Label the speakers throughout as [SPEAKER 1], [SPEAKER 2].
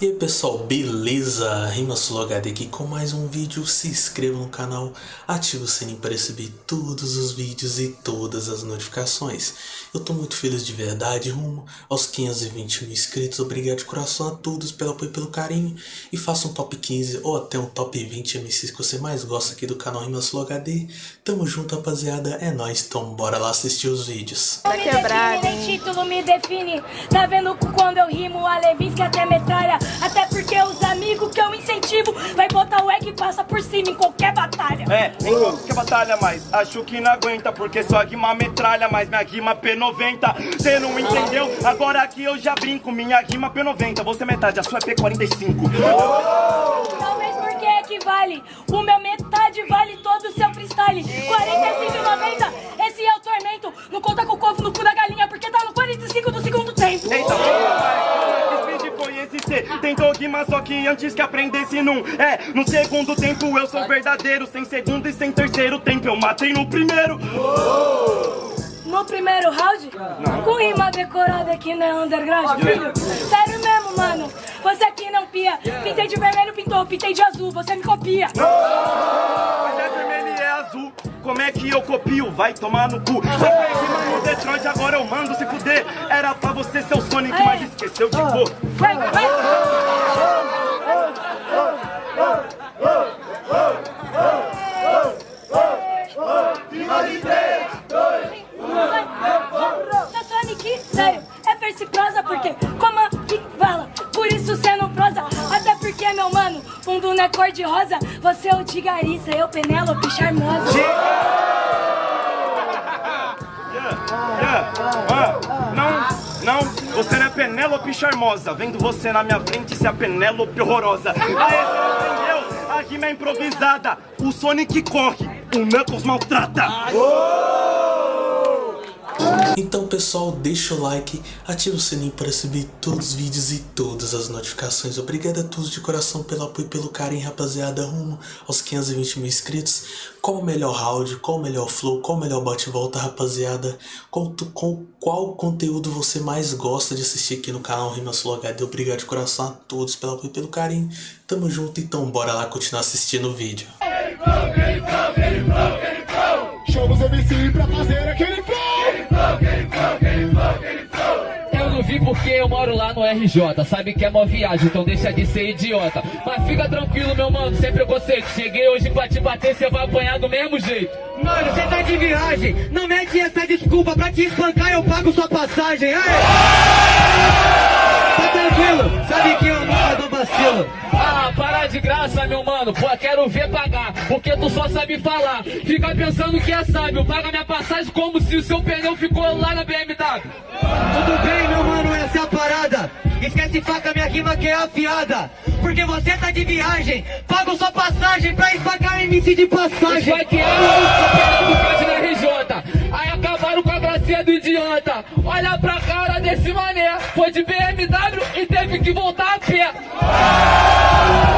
[SPEAKER 1] E aí pessoal, beleza? Rimasolo HD aqui com mais um vídeo, se inscreva no canal, ative o sininho para receber todos os vídeos e todas as notificações. Eu tô muito feliz de verdade, rumo aos 520 mil inscritos, obrigado de coração a todos pelo apoio e pelo carinho. E faça um top 15 ou até um top 20 MCs que você mais gosta aqui do canal Rimasolo HD. Tamo junto rapaziada, é nóis, então bora lá assistir os vídeos.
[SPEAKER 2] Tá quebrado,
[SPEAKER 3] Nem título me define. Tá vendo quando eu rimo a Levinsky até metralha. Até porque os amigos que eu incentivo vai botar o egg e passa por cima em qualquer batalha.
[SPEAKER 4] É, em qualquer batalha, mas acho que não aguenta Porque sua rima metralha, mas minha rima P90 Cê não entendeu? Agora aqui eu já brinco Minha rima P90, você é metade, a sua é P45
[SPEAKER 3] Talvez
[SPEAKER 4] Tentou rimar só que antes que aprendesse num É, no segundo tempo eu sou verdadeiro Sem segundo e sem terceiro tempo eu matei no primeiro
[SPEAKER 3] No primeiro round, com rima decorada aqui na underground, filho. Sério mesmo, mano. Você aqui não pia. Pintei de vermelho, pintou. Pintei de azul, você me copia.
[SPEAKER 4] Como é que eu copio? Vai tomar no cu. Só pra rimar no Detroit agora eu mando se fuder. Era pra você ser o Sonic, mas esqueceu de cor
[SPEAKER 3] Vai, vai. Seu Sonic, sério, é verse prosa porque como que fala, por isso cê não prosa. Até porque, meu mano, fundo não é cor de rosa. Você é o Tigariça, eu Penélope charmosa
[SPEAKER 4] Penélope charmosa Vendo você na minha frente ser a Penélope horrorosa. Aê, você não entendeu? A rima é improvisada. O Sonic corre, o Knuckles maltrata
[SPEAKER 1] Então pessoal, deixa o like, ativa o sininho para receber todos os vídeos e todas as notificações. Obrigado a todos de coração pelo apoio e pelo carinho, rapaziada, rumo aos 520 mil inscritos. Qual o melhor round, qual o melhor flow, qual o melhor bate-volta, rapaziada? Tu- com qual conteúdo você mais gosta de assistir aqui no canal Rimasolo HD? Obrigado de coração a todos pelo apoio e pelo carinho. Tamo junto, então bora lá continuar assistindo o vídeo.
[SPEAKER 5] Chama os MC pra fazer aquele
[SPEAKER 6] porque eu moro lá no RJ Sabe que é mó viagem, então deixa de ser idiota Mas fica tranquilo, meu mano, sem preconceito Cheguei hoje pra te bater, cê vai apanhar do mesmo jeito
[SPEAKER 7] Mano, você tá de viagem, não mete essa desculpa pra te espancar, eu pago sua passagem. Aê! Tá tranquilo, sabe que eu nunca dou vacilo.
[SPEAKER 6] Ah, para de graça, meu mano, pô, quero ver pagar Porque tu só sabe falar Fica pensando que é sábio Paga minha passagem como se o seu pneu ficou lá na BMW
[SPEAKER 7] rima que é afiada. Porque você tá de viagem, pago sua passagem pra espancar MC de passagem.
[SPEAKER 6] Vai que era o pneu do RJ Aí acabaram com a gracinha do idiota Olha pra cara desse mané Foi de BMW e teve que voltar a pé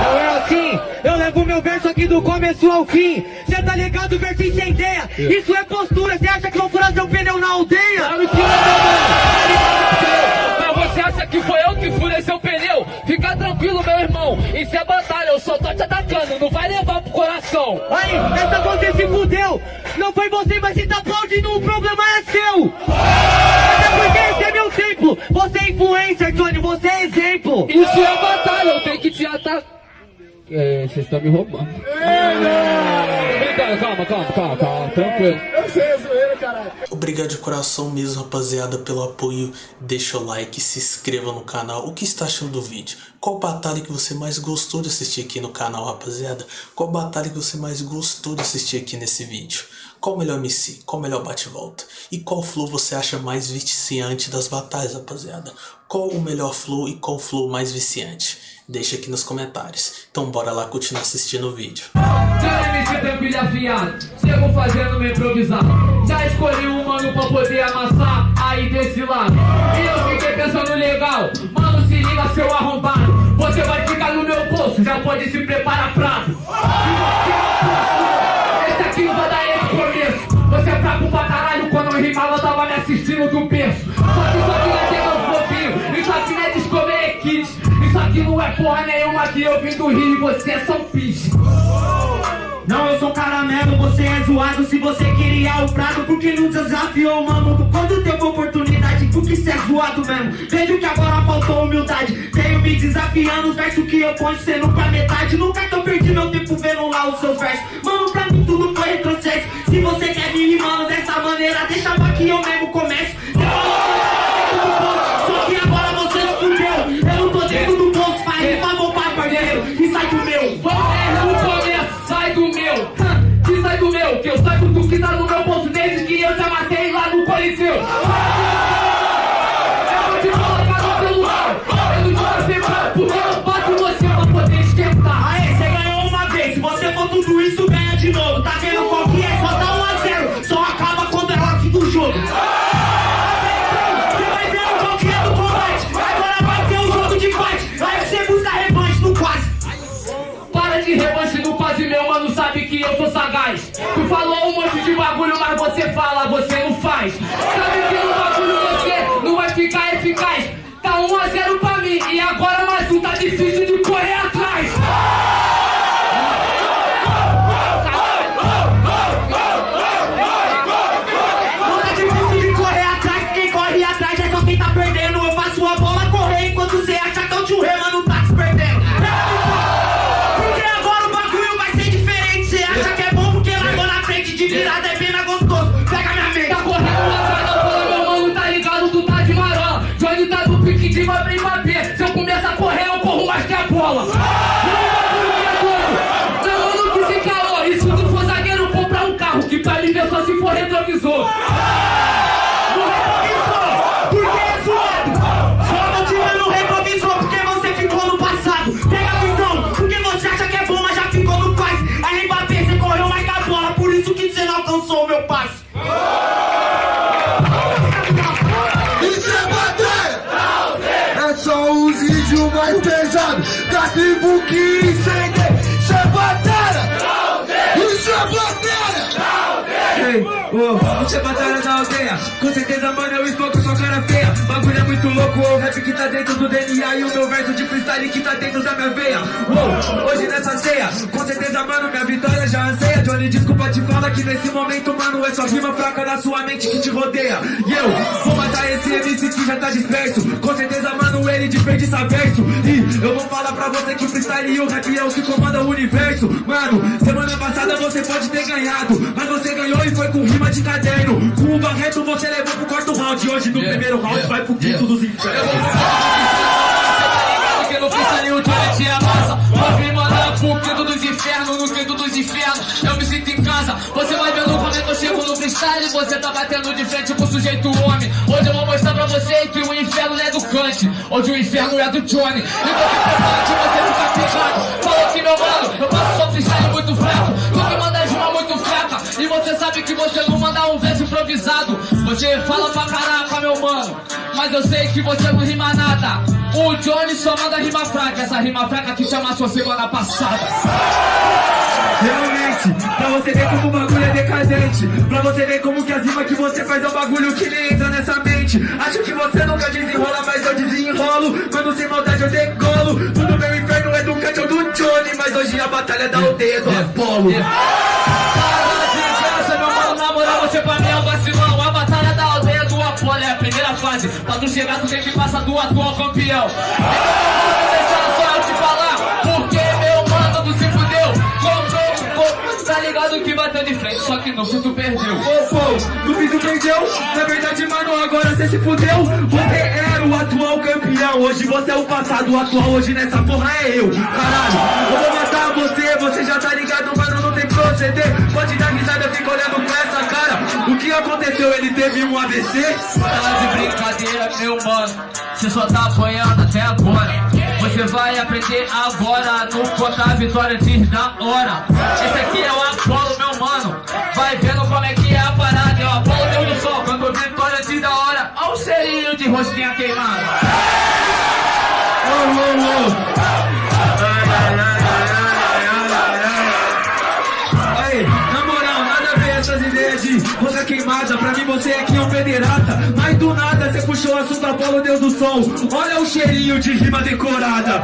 [SPEAKER 7] Não é assim, eu levo meu verso aqui do começo ao fim. Cê tá ligado, verso incendeia. Isso é postura, cê acha que vão furar seu pneu na aldeia?
[SPEAKER 6] Claro que atacando. Não vai levar pro coração.
[SPEAKER 7] Aí, essa você se fudeu. Não foi você, mas se tá aplaudindo, o problema é seu. Até porque esse é meu templo. Você é influencer, Tony, você é exemplo.
[SPEAKER 6] Isso é batalha, eu tenho que te atacar. É, vocês estão me roubando. Brincando, calma, calma, calma, calma, tranquilo.
[SPEAKER 5] Eu sei, é zoeira, caralho.
[SPEAKER 1] Obrigado de coração mesmo, rapaziada, pelo apoio. Deixa o like, se inscreva no canal. O que está achando do vídeo? Qual batalha que você mais gostou de assistir aqui no canal, rapaziada? Qual batalha que você mais gostou de assistir aqui nesse vídeo? Qual o melhor MC? Qual o melhor bate-volta? E qual flow você acha mais viciante das batalhas, rapaziada? Qual o melhor flow e qual flow mais viciante? Deixa aqui nos comentários. Então bora lá continuar assistindo o vídeo.
[SPEAKER 6] Já MC tranquilo afiado, chego fazendo meu improvisado. Já escolhi um mano pra poder amassar aí desse lado. E eu fiquei pensando legal, mano, se liga seu arrombado. Você vai ficar no meu bolso, já pode se preparar prato. Esse aqui não vai dar esse começo. Você é fraco pra caralho, quando eu rimava, tava me assistindo do berço. Só que isso aqui não é tema fofinho, isso aqui não é discover kit. Isso aqui não é porra nenhuma que eu vim do Rio e você é São Pis.
[SPEAKER 7] Sou caramelo, você é zoado. Se você queria o prato, porque não desafiou, mano? Quando teve oportunidade, porque cê é zoado mesmo? Vejo que agora faltou humildade. Tenho me desafiando, os versos que eu ponho sendo pra metade. Nunca que eu perdi meu tempo vendo lá os seus versos. Mano, pra mim tudo foi retrocesso. Se você quer me rimando dessa maneira, deixa pra que eu mesmo comece você
[SPEAKER 6] fala, você não faz. Sabe
[SPEAKER 7] Com certeza, mano, eu estou com sua cara feia. Bagulho é muito louco, o rap que tá dentro do DNA E o meu verso de freestyle que tá dentro da minha veia. Uou, hoje nessa ceia Com certeza, mano, minha vitória já anseia Johnny, desculpa te falar que nesse momento, mano É só rima fraca da sua mente que te rodeia. E eu vou matar esse MC que já tá disperso. Com certeza, mano, ele desperdiça verso. E eu vou falar pra você que o freestyle e o rap é o que comanda o universo. Mano, semana passada você pode ter ganhado Mas você ganhou e foi com rima de caderno. Com o Barreto você levou pro quarto round. Hoje no primeiro round vai pro quinto dos infernos
[SPEAKER 6] Porque no freestyle o Johnny te amassa me mandar pro quinto dos infernos No quinto dos infernos. Eu me sinto em casa. Você vai vendo como é que eu chego no freestyle. Você tá batendo de frente com o sujeito homem. Hoje eu vou mostrar pra você que o inferno é do Kant. Hoje o inferno é do Johnny. E você prepara você ficar pegado Falou que meu mano Eu faço só freestyle muito fraco. Tu que manda rima muito fraca. E você sabe que você não manda um verso improvisado. Você fala pra caraca meu mano Mas eu sei que você não rima nada. O Johnny só manda rima fraca, essa rima fraca que te amassou semana passada.
[SPEAKER 7] Realmente, pra você ver como o bagulho é decadente. Pra você ver como que as rimas que você faz é um bagulho que nem entra nessa mente. Acho que você nunca desenrola, mas eu desenrolo. Quando sem maldade eu decolo. Tudo meu inferno é do Cat ou do Johnny Mas hoje a batalha da aldeia é do Apolo.
[SPEAKER 6] Para mano tu se fudeu. Comprou, comprou, tá ligado que bateu de frente, só que não, se tu perdeu.
[SPEAKER 7] Ô, pô, no fim tu perdeu Na verdade, mano, agora você se fudeu. Você era o atual campeão Hoje você é o passado, o atual hoje nessa porra é eu. Caralho, eu vou matar você Você já tá ligado, mano, não tem proceder. Pode dar risada, eu fico olhando com essa cara O que aconteceu? Ele teve um AVC?
[SPEAKER 6] Tá de brincadeira, meu mano. Você só tá apanhando até agora. Você vai aprender agora no contar vitória antes da hora. Esse aqui é o Apolo, meu mano. Vai vendo como é que é a parada. É o Apolo Deus do Sol, quando vitória antes da hora. Olha o cheirinho de rosquinha queimada.
[SPEAKER 7] A Pra mim você é que é um pederasta Mas do nada você puxou o assunto Apolo, Deus do Sol. Olha o cheirinho de rima decorada.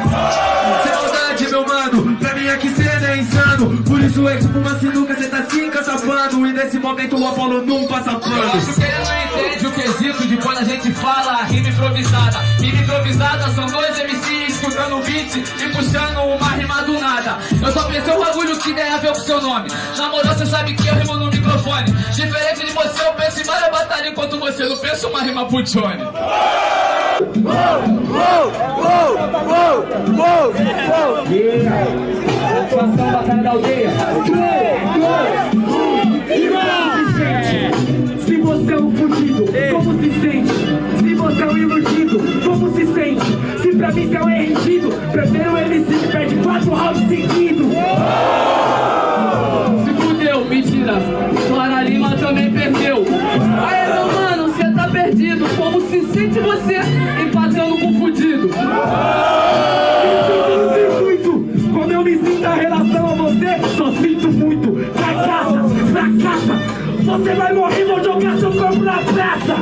[SPEAKER 7] Sem maldade, meu mano, pra mim aqui cê é insano. Por isso é tipo uma sinuca, cê tá se encachapando. E nesse momento o Apolo não passa
[SPEAKER 6] Eu
[SPEAKER 7] pano.
[SPEAKER 6] acho que ele não entende o quesito de quando a gente fala rima improvisada. Rima improvisada são dois MCs escutando o beat e puxando uma rima do nada. Só pensei um bagulho que tem a ver com seu nome. Na moral, você sabe que eu rimo no microfone. Diferente de você, eu penso em várias batalhas enquanto você não pensa uma rima pro Johnny.
[SPEAKER 7] Satisfação, batalha da aldeia.
[SPEAKER 2] Se você é um fudido, como se sente? Se você é um iludido, como se sente? Se pra mim você é um rendido,
[SPEAKER 6] Você
[SPEAKER 2] vai morrer, vou jogar seu corpo na praça.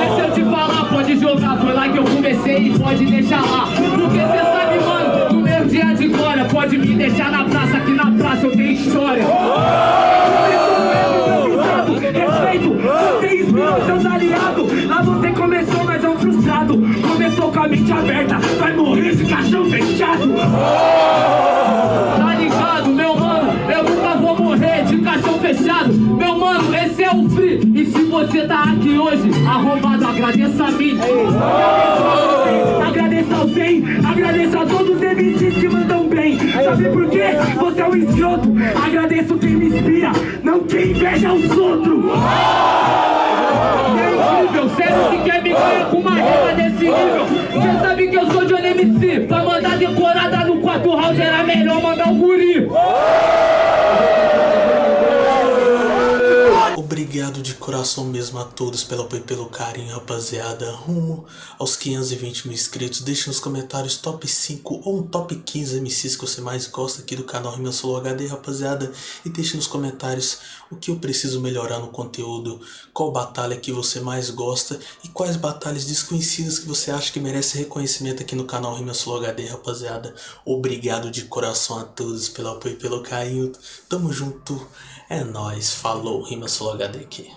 [SPEAKER 6] Deixa eu te falar, pode jogar, foi lá que eu comecei e pode deixar lá. Porque cê sabe, mano, no meu dia de glória, pode me deixar na praça, que na praça eu tenho história.
[SPEAKER 2] Respeito, você inspirou seus aliados. Lá você começou, mas é um frustrado. Começou com a mente aberta, vai morrer de caixão fechado.
[SPEAKER 6] Tá fechado. Meu mano, esse é o free. E se você tá aqui hoje, arrombado, agradeça a mim.
[SPEAKER 2] Agradeça ao bem, agradeça a todos os MCs que mandam bem. Sabe por quê? Você é um escroto. Agradeço quem me inspira, não quem inveja os outros.
[SPEAKER 6] É incrível, sério que quer me ganhar com uma rima desse nível? Cê sabe que eu sou de MC, pra mandar decorada no quarto round era melhor mandar o guri.
[SPEAKER 1] Obrigado de coração mesmo a todos pelo apoio e pelo carinho, rapaziada. Rumo aos 520 mil inscritos. Deixe nos comentários top 5 ou um top 15 MCs que você mais gosta aqui do canal Rima Solo HD, rapaziada. E deixe nos comentários o que eu preciso melhorar no conteúdo, qual batalha que você mais gosta e quais batalhas desconhecidas que você acha que merece reconhecimento aqui no canal Rima Solo HD, rapaziada. Obrigado de coração a todos pelo apoio e pelo carinho. Tamo junto. É nóis. Falou. Rima Solo HD aqui.